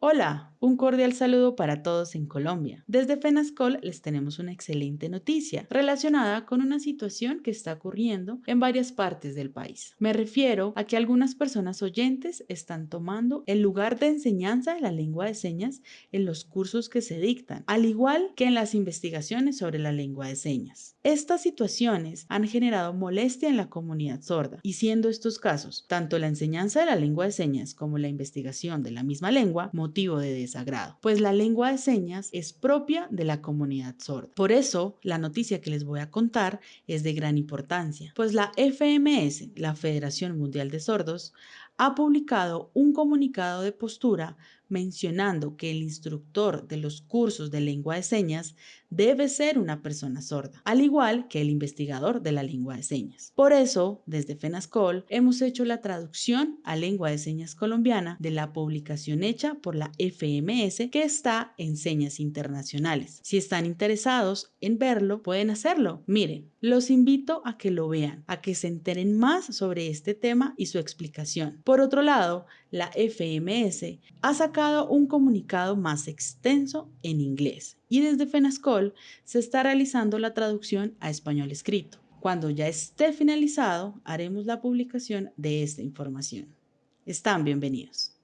Hola, un cordial saludo para todos en Colombia. Desde FENASCOL les tenemos una excelente noticia relacionada con una situación que está ocurriendo en varias partes del país. Me refiero a que algunas personas oyentes están tomando el lugar de enseñanza de la lengua de señas en los cursos que se dictan, al igual que en las investigaciones sobre la lengua de señas. Estas situaciones han generado molestia en la comunidad sorda y siendo estos casos, tanto la enseñanza de la lengua de señas como la investigación de la misma lengua, motivo de desagrado, pues la lengua de señas es propia de la comunidad sorda. Por eso, la noticia que les voy a contar es de gran importancia, pues la FMS, la Federación Mundial de Sordos, ha publicado un comunicado de postura mencionando que el instructor de los cursos de lengua de señas debe ser una persona sorda, al igual que el investigador de la lengua de señas. Por eso, desde FENASCOL, hemos hecho la traducción a lengua de señas colombiana de la publicación hecha por la FMS que está en Señas Internacionales. Si están interesados en verlo, pueden hacerlo. Miren, los invito a que lo vean, a que se enteren más sobre este tema y su explicación. Por otro lado, la FMS ha sacado un comunicado más extenso en inglés y desde FENASCOL se está realizando la traducción a español escrito. Cuando ya esté finalizado, haremos la publicación de esta información. Están bienvenidos.